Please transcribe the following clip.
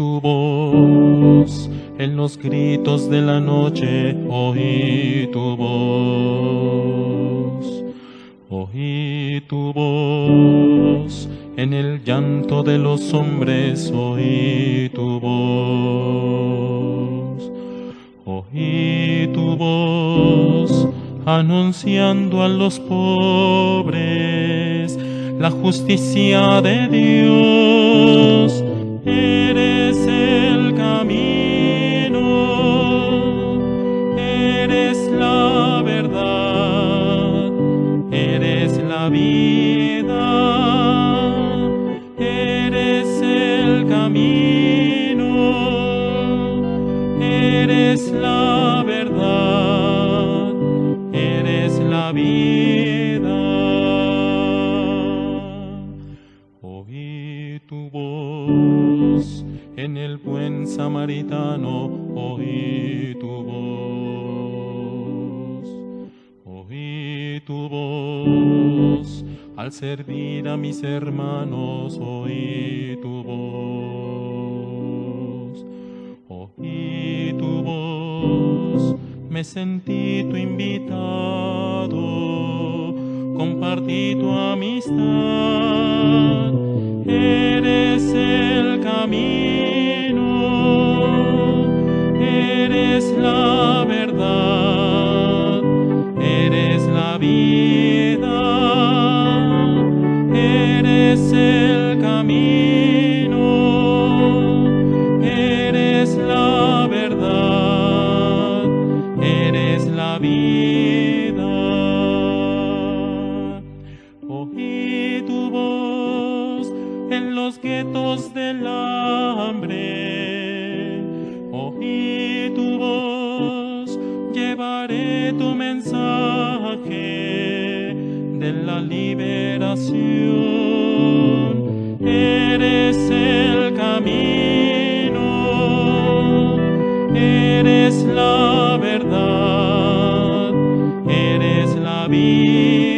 Tu voz en los gritos de la noche. Oí tu voz, oí tu voz, en el llanto de los hombres. Oí tu voz, oí anunciando a los pobres la justicia de Dios. Eres el camino, eres la verdad, eres la vida, eres el camino, eres la verdad, eres la vida. Oí tu voz en el buen samaritano, oí tu voz. Oí tu voz al servir a mis hermanos, oí tu voz. Me sentí tu invitado, compartí tu amistad. Guetos del hambre. Oí tu voz, llevaré tu mensaje de la liberación. Eres el camino, eres la verdad, eres la vida.